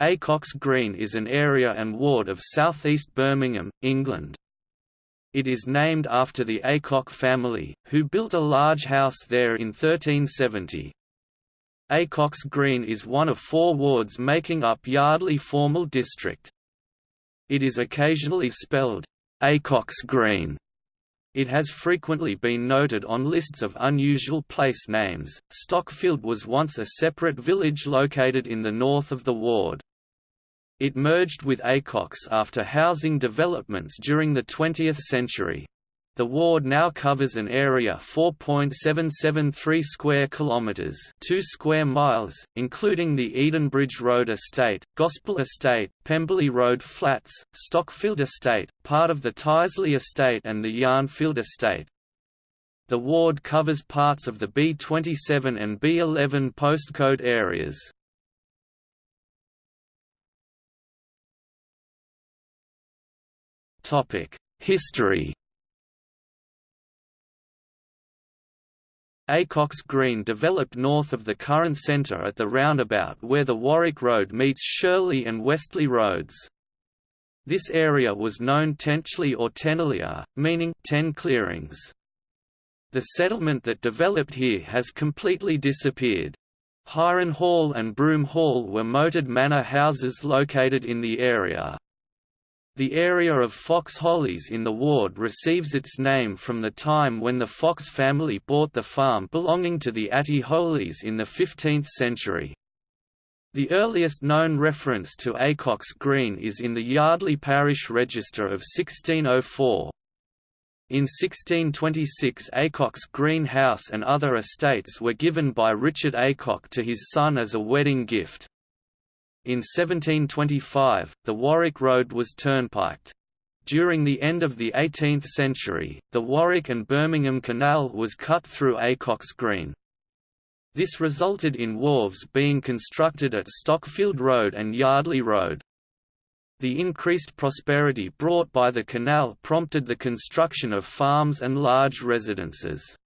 Acocks Green is an area and ward of southeast Birmingham, England. It is named after the Acock family, who built a large house there in 1370. Acocks Green is one of four wards making up Yardley formal district. It is occasionally spelled, Acocks Green. It has frequently been noted on lists of unusual place names. Stockfield was once a separate village located in the north of the ward. It merged with Acocks after housing developments during the 20th century. The ward now covers an area 4.773 square kilometers, 2 square miles, including the Edenbridge Road Estate, Gospel Estate, Pemberley Road Flats, Stockfield Estate, part of the Tyseley Estate and the Yarnfield Estate. The ward covers parts of the B27 and B11 postcode areas. History Acocks Green developed north of the current centre at the roundabout where the Warwick Road meets Shirley and Westley Roads. This area was known Tenchley or Tenelia, meaning ten clearings. The settlement that developed here has completely disappeared. Hyron Hall and Broom Hall were moated manor houses located in the area. The area of Fox Hollies in the ward receives its name from the time when the Fox family bought the farm belonging to the Atty Hollies in the 15th century. The earliest known reference to Acocks Green is in the Yardley Parish Register of 1604. In 1626 Acocks Green House and other estates were given by Richard Acock to his son as a wedding gift. In 1725, the Warwick Road was turnpiked. During the end of the 18th century, the Warwick and Birmingham Canal was cut through Acocks Green. This resulted in wharves being constructed at Stockfield Road and Yardley Road. The increased prosperity brought by the canal prompted the construction of farms and large residences.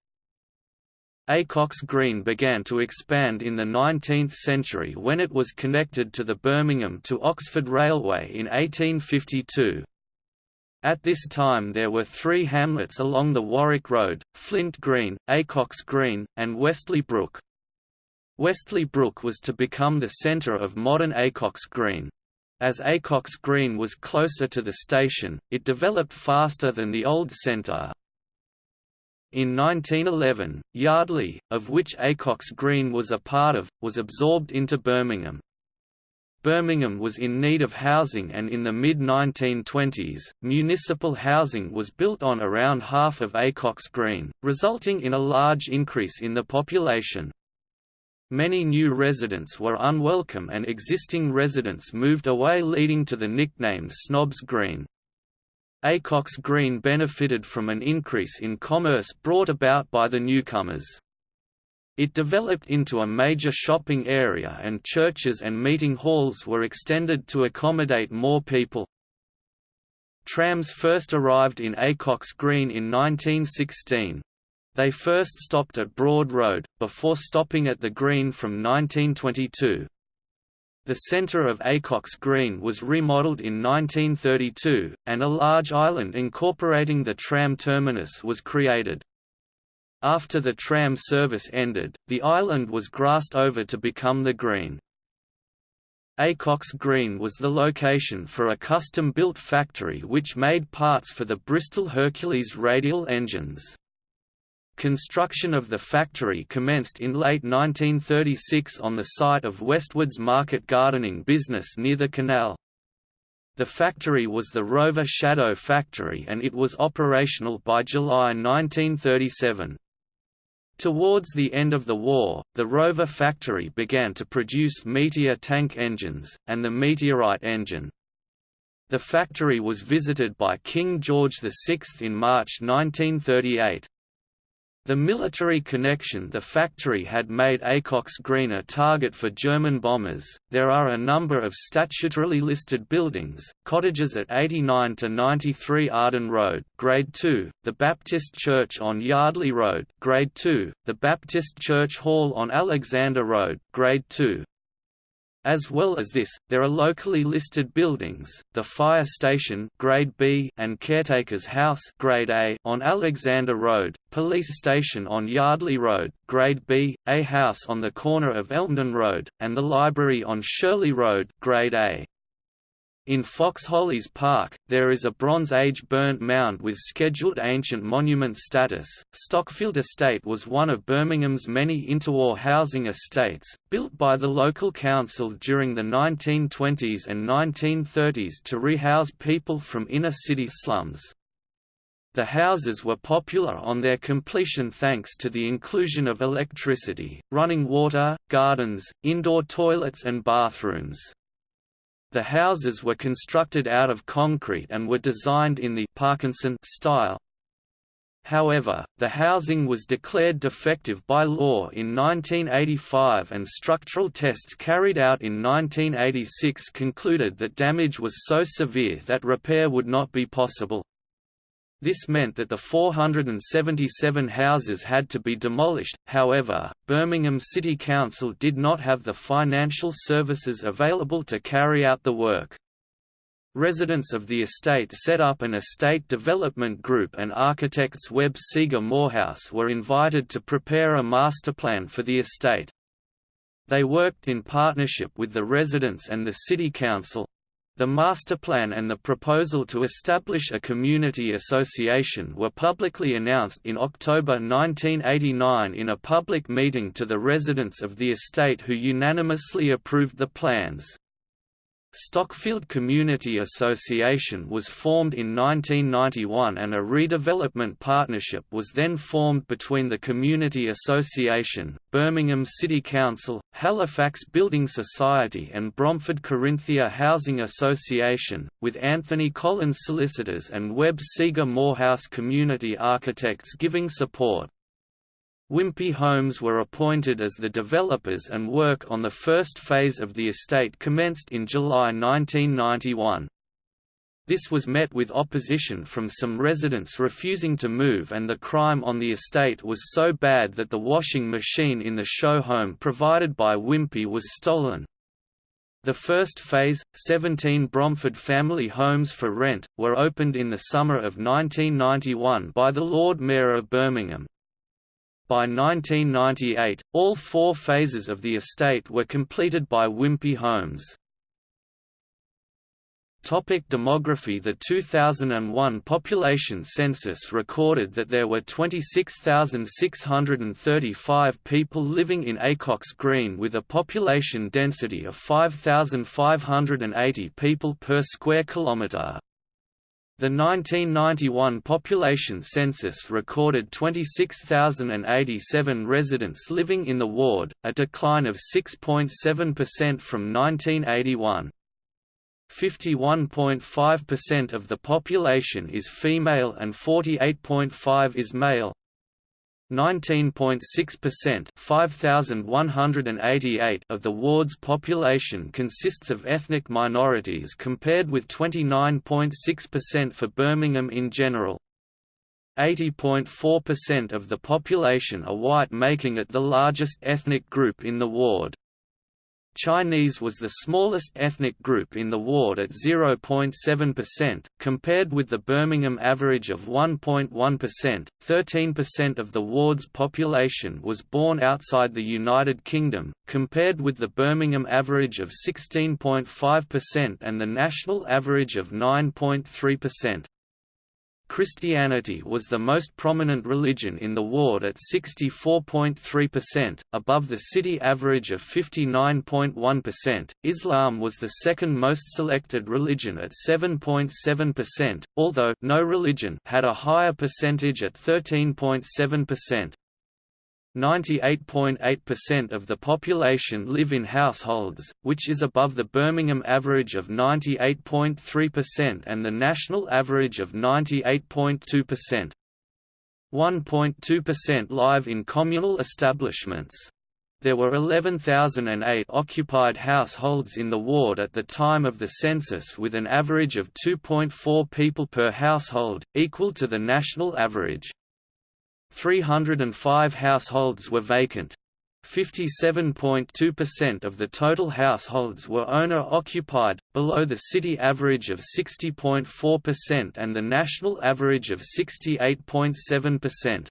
Acocks Green began to expand in the 19th century when it was connected to the Birmingham to Oxford Railway in 1852. At this time there were three hamlets along the Warwick Road, Flint Green, Acocks Green, and Westley Brook. Westley Brook was to become the centre of modern Acocks Green. As Acocks Green was closer to the station, it developed faster than the old centre, in 1911, Yardley, of which Acocks Green was a part of, was absorbed into Birmingham. Birmingham was in need of housing and in the mid-1920s, municipal housing was built on around half of Acocks Green, resulting in a large increase in the population. Many new residents were unwelcome and existing residents moved away leading to the nickname Snobs Green. Acocks Green benefited from an increase in commerce brought about by the newcomers. It developed into a major shopping area and churches and meeting halls were extended to accommodate more people. Trams first arrived in Acocks Green in 1916. They first stopped at Broad Road, before stopping at the Green from 1922. The centre of Acocks Green was remodelled in 1932, and a large island incorporating the tram terminus was created. After the tram service ended, the island was grassed over to become the Green. Acocks Green was the location for a custom-built factory which made parts for the Bristol Hercules radial engines. Construction of the factory commenced in late 1936 on the site of Westwood's market gardening business near the canal. The factory was the Rover Shadow Factory and it was operational by July 1937. Towards the end of the war, the Rover factory began to produce Meteor tank engines, and the Meteorite engine. The factory was visited by King George VI in March 1938. The military connection the factory had made Acocks Green a target for German bombers. There are a number of statutorily listed buildings, cottages at 89 to 93 Arden Road, Grade 2, the Baptist Church on Yardley Road, Grade 2, the Baptist Church Hall on Alexander Road, Grade 2, As well as this, there are locally listed buildings, the fire station grade B and caretaker's house grade A on Alexander Road, police station on Yardley Road, grade B, a house on the corner of Elmdon Road, and the library on Shirley Road grade A. In Foxhollies Park, there is a Bronze Age burnt mound with Scheduled Ancient Monument status. Stockfield Estate was one of Birmingham's many interwar housing estates, built by the local council during the 1920s and 1930s to rehouse people from inner city slums. The houses were popular on their completion thanks to the inclusion of electricity, running water, gardens, indoor toilets and bathrooms. The houses were constructed out of concrete and were designed in the Parkinson style. However, the housing was declared defective by law in 1985 and structural tests carried out in 1986 concluded that damage was so severe that repair would not be possible. This meant that the 477 houses had to be demolished, however, Birmingham City Council did not have the financial services available to carry out the work. Residents of the estate set up an estate development group and architects Webb Seager Morehouse were invited to prepare a master plan for the estate. They worked in partnership with the residents and the city council, the master plan and the proposal to establish a community association were publicly announced in October 1989 in a public meeting to the residents of the estate who unanimously approved the plans. Stockfield Community Association was formed in 1991 and a redevelopment partnership was then formed between the Community Association, Birmingham City Council, Halifax Building Society and Bromford Carinthia Housing Association, with Anthony Collins Solicitors and Webb Seager Morehouse Community Architects giving support. Wimpey Homes were appointed as the developers and work on the first phase of the estate commenced in July 1991. This was met with opposition from some residents refusing to move and the crime on the estate was so bad that the washing machine in the show home provided by Wimpey was stolen. The first phase, 17 Bromford family homes for rent, were opened in the summer of 1991 by the Lord Mayor of Birmingham. By 1998, all four phases of the estate were completed by Wimpey Homes. Topic demography The 2001 population census recorded that there were 26,635 people living in Acocks Green with a population density of 5,580 people per square kilometre. The 1991 population census recorded 26,087 residents living in the ward, a decline of 6.7% from 1981. 51.5% of the population is female and 48.5 is male. 19.6% 5,188 of the ward's population consists of ethnic minorities compared with 29.6% for Birmingham in general. 80.4% of the population are white making it the largest ethnic group in the ward. Chinese was the smallest ethnic group in the ward at 0.7%, compared with the Birmingham average of 1.1%. 13% of the ward's population was born outside the United Kingdom, compared with the Birmingham average of 16.5% and the national average of 9.3%. Christianity was the most prominent religion in the ward at 64.3%, above the city average of 59.1%. Islam was the second most selected religion at 7.7%, although no religion had a higher percentage at 13.7%. 98.8% of the population live in households, which is above the Birmingham average of 98.3% and the national average of 98.2%. 1.2% live in communal establishments. There were 11,008 occupied households in the ward at the time of the census with an average of 2.4 people per household, equal to the national average. 305 households were vacant. 57.2% of the total households were owner-occupied, below the city average of 60.4% and the national average of 68.7%.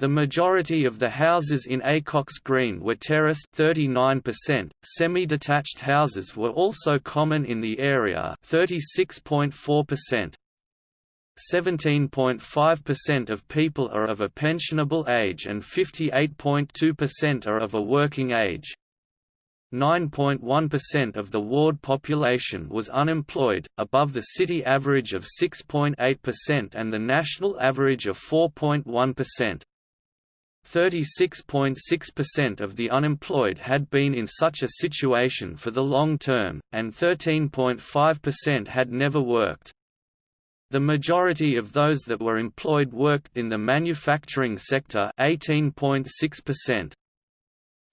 The majority of the houses in Acocks Green were terraced 39%, semi-detached houses were also common in the area 36.4%. 17.5% of people are of a pensionable age and 58.2% are of a working age. 9.1% of the ward population was unemployed, above the city average of 6.8% and the national average of 4.1%. 36.6% of the unemployed had been in such a situation for the long term, and 13.5% had never worked. The majority of those that were employed worked in the manufacturing sector 18.6%.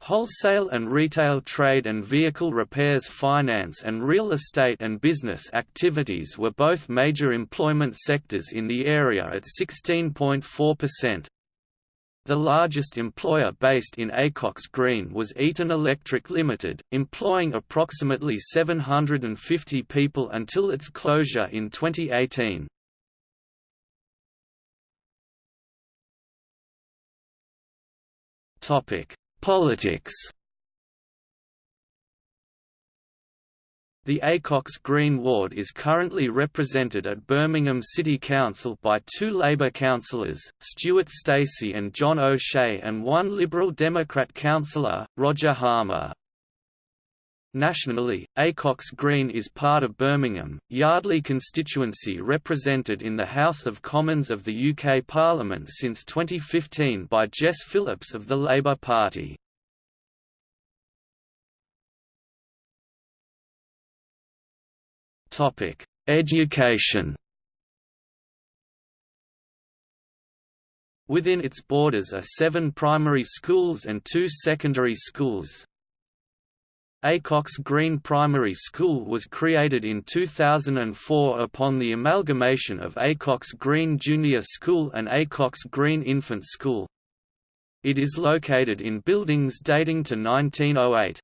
Wholesale and retail trade and vehicle repairs finance and real estate and business activities were both major employment sectors in the area at 16.4%. The largest employer based in Acocks Green was Eaton Electric Limited, employing approximately 750 people until its closure in 2018. Topic: Politics. The Acocks Green ward is currently represented at Birmingham City Council by two Labour councillors, Stuart Stacey and John O'Shea and one Liberal Democrat councillor, Roger Harmer. Nationally, Acocks Green is part of Birmingham, Yardley constituency represented in the House of Commons of the UK Parliament since 2015 by Jess Phillips of the Labour Party. Education Within its borders are seven primary schools and two secondary schools. Acocks Green Primary School was created in 2004 upon the amalgamation of Acocks Green Junior School and Acocks Green Infant School. It is located in buildings dating to 1908.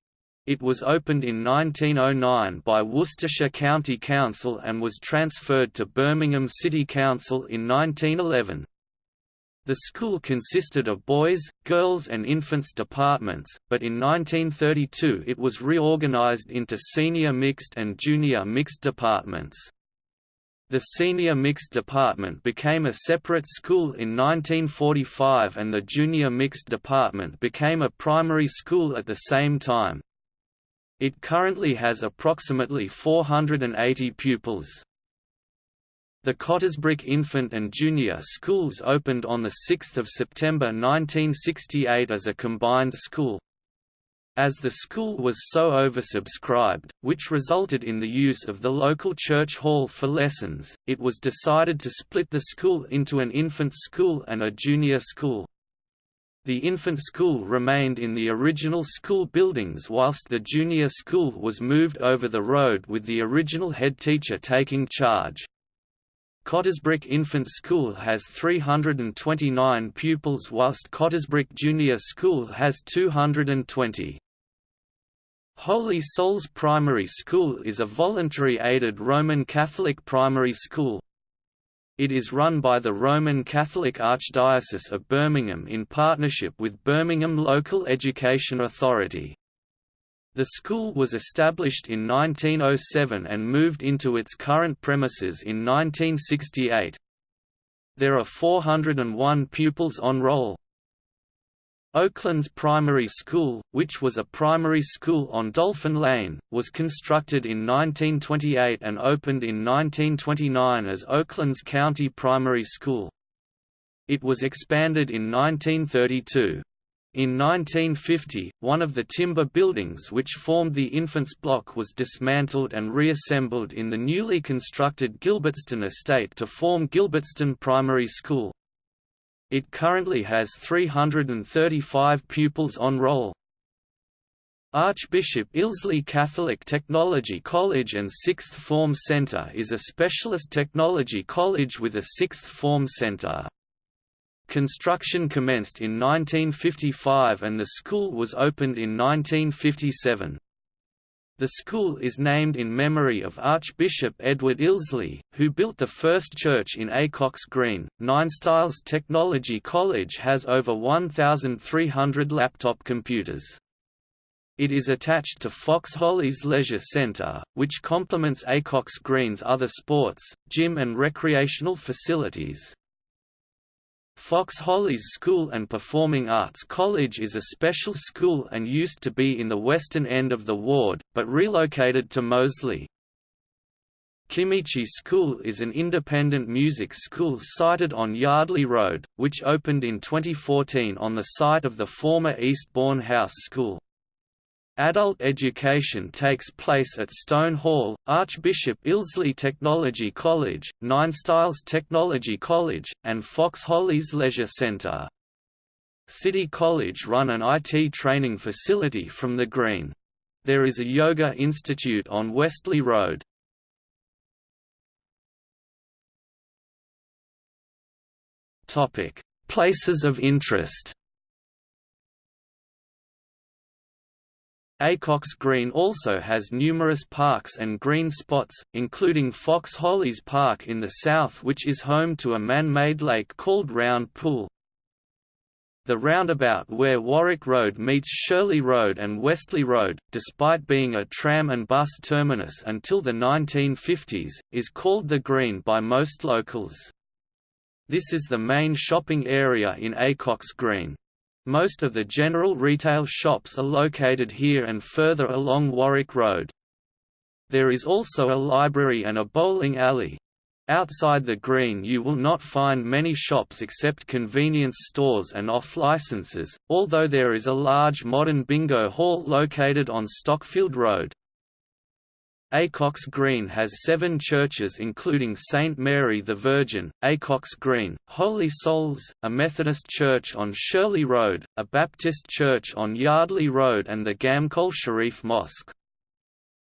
It was opened in 1909 by Worcestershire County Council and was transferred to Birmingham City Council in 1911. The school consisted of boys, girls and infants departments, but in 1932 it was reorganized into senior mixed and junior mixed departments. The senior mixed department became a separate school in 1945 and the junior mixed department became a primary school at the same time. It currently has approximately 480 pupils. The Cottesbrooke Infant and Junior Schools opened on 6 September 1968 as a combined school. As the school was so oversubscribed, which resulted in the use of the local church hall for lessons, it was decided to split the school into an infant school and a junior school. The infant school remained in the original school buildings whilst the junior school was moved over the road with the original head teacher taking charge. Cottesbrooke Infant School has 329 pupils whilst Cottesbrooke Junior School has 220. Holy Souls Primary School is a voluntary aided Roman Catholic primary school. It is run by the Roman Catholic Archdiocese of Birmingham in partnership with Birmingham Local Education Authority. The school was established in 1907 and moved into its current premises in 1968. There are 401 pupils on roll. Oaklands Primary School, which was a primary school on Dolphin Lane, was constructed in 1928 and opened in 1929 as Oaklands County Primary School. It was expanded in 1932. In 1950, one of the timber buildings which formed the Infants Block was dismantled and reassembled in the newly constructed Gilbertstone estate to form Gilbertstone Primary School. It currently has 335 pupils on roll. Archbishop Ilsley Catholic Technology College and Sixth Form Centre is a specialist technology college with a sixth form centre. Construction commenced in 1955 and the school was opened in 1957. The school is named in memory of Archbishop Edward Ilsley, who built the first church in Acocks Green. Ninestyles Technology College has over 1,300 laptop computers. It is attached to Fox Hollies Leisure Centre, which complements Acocks Green's other sports, gym and recreational facilities. Fox Hollies School and Performing Arts College is a special school and used to be in the western end of the ward, but relocated to Moseley. Kimichi School is an independent music school sited on Yardley Road, which opened in 2014 on the site of the former Eastbourne House School. Adult education takes place at Stone Hall, Archbishop Ilsley Technology College, Ninestyles Technology College, and Fox Hollies Leisure Centre. City College run an IT training facility from the Green. There is a yoga institute on Westley Road. Places of interest Acocks Green also has numerous parks and green spots, including Fox Hollies Park in the south which is home to a man-made lake called Round Pool. The roundabout where Warwick Road meets Shirley Road and Westley Road, despite being a tram and bus terminus until the 1950s, is called the Green by most locals. This is the main shopping area in Acocks Green. Most of the general retail shops are located here and further along Warwick Road. There is also a library and a bowling alley. Outside the green you will not find many shops except convenience stores and off-licenses, although there is a large modern bingo hall located on Stockfield Road. Acocks Green has seven churches including St Mary the Virgin, Acocks Green, Holy Souls, a Methodist church on Shirley Road, a Baptist church on Yardley Road and the Ghamkol Sharif Mosque.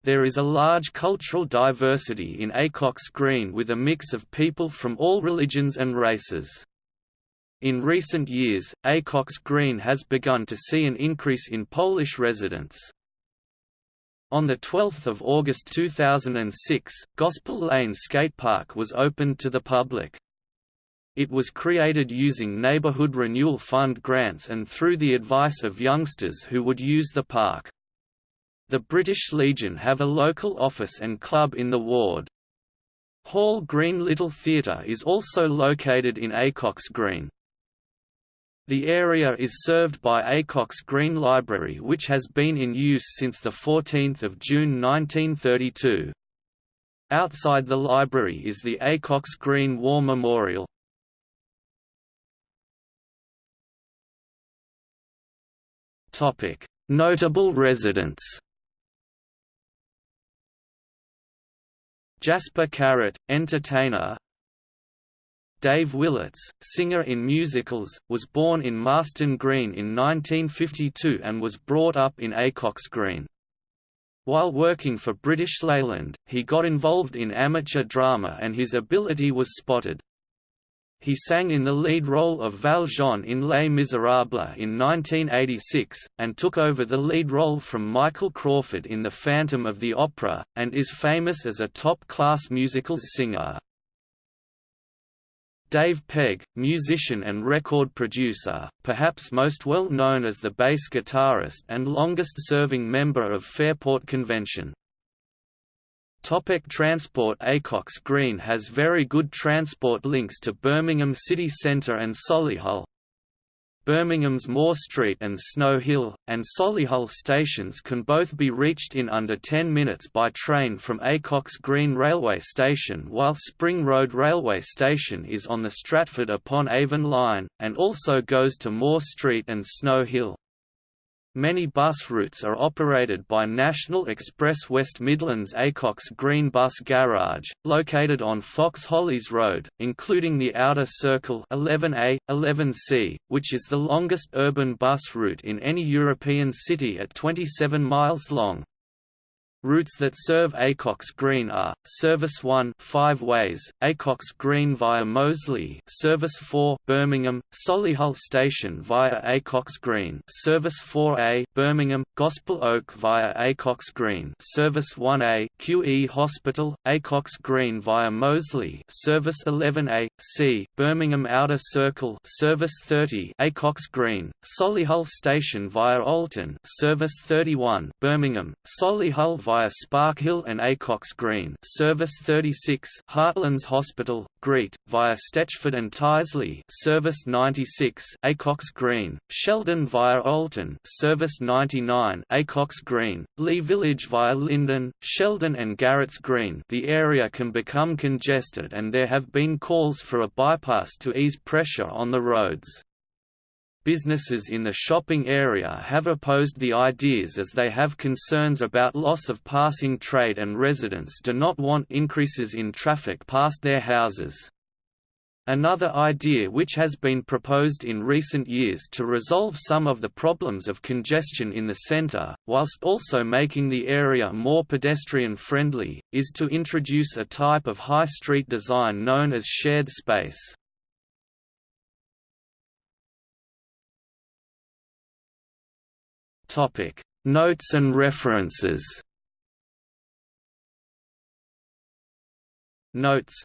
There is a large cultural diversity in Acocks Green with a mix of people from all religions and races. In recent years, Acocks Green has begun to see an increase in Polish residents. On 12 August 2006, Gospel Lane Skatepark was opened to the public. It was created using Neighborhood Renewal Fund grants and through the advice of youngsters who would use the park. The British Legion have a local office and club in the ward. Hall Green Little Theatre is also located in Acocks Green. The area is served by Acocks Green Library which has been in use since 14 June 1932. Outside the library is the Acocks Green War Memorial. Notable residents Jasper Carrott, entertainer Dave Willetts, singer in musicals, was born in Marston Green in 1952 and was brought up in Acocks Green. While working for British Leyland, he got involved in amateur drama and his ability was spotted. He sang in the lead role of Valjean in Les Miserables in 1986, and took over the lead role from Michael Crawford in The Phantom of the Opera, and is famous as a top-class musicals singer. Dave Pegg, musician and record producer, perhaps most well known as the bass guitarist and longest-serving member of Fairport Convention. Topic transport Acocks Green has very good transport links to Birmingham city centre and Solihull, Birmingham's Moor Street and Snow Hill, and Solihull stations can both be reached in under 10 minutes by train from Acocks Green Railway Station while Spring Road Railway Station is on the Stratford-upon-Avon line, and also goes to Moor Street and Snow Hill. Many bus routes are operated by National Express West Midlands Acocks Green Bus Garage, located on Fox Hollies Road, including the Outer Circle 11A, 11C, which is the longest urban bus route in any European city at 27 miles long. Routes that serve Acocks Green are: Service 1 5 ways, Acocks Green via Moseley, Service 4 Birmingham, Solihull Station via Acocks Green, Service 4A Birmingham, Gospel Oak via Acocks Green, Service 1A QE Hospital, Acocks Green via Moseley, Service 11A C Birmingham Outer Circle, Service 30 Acocks Green, Solihull Station via Olton, Service 31 Birmingham, Solihull via Sparkhill and Acocks Green Service 36 Heartlands Hospital, Greet, via Stetchford and Tyseley Service 96 Acocks Green, Sheldon via Olton Service 99 Acocks Green, Lea Village via Lyndon, Sheldon and Garrett's Green the area can become congested and there have been calls for a bypass to ease pressure on the roads. Businesses in the shopping area have opposed the ideas as they have concerns about loss of passing trade and residents do not want increases in traffic past their houses. Another idea which has been proposed in recent years to resolve some of the problems of congestion in the centre, whilst also making the area more pedestrian-friendly, is to introduce a type of high street design known as shared space. Topic: Notes and references. Notes.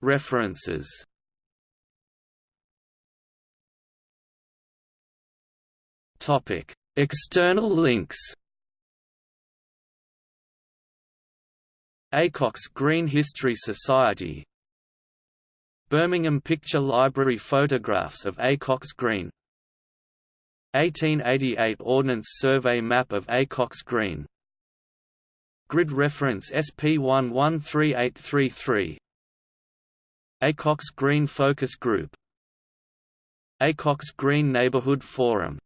References. Topic: External links. Acocks Green History Society Birmingham Picture Library photographs of Acocks Green 1888 Ordnance Survey map of Acocks Green. Grid reference SP 113833 Acocks Green Focus Group. Acocks Green Neighborhood Forum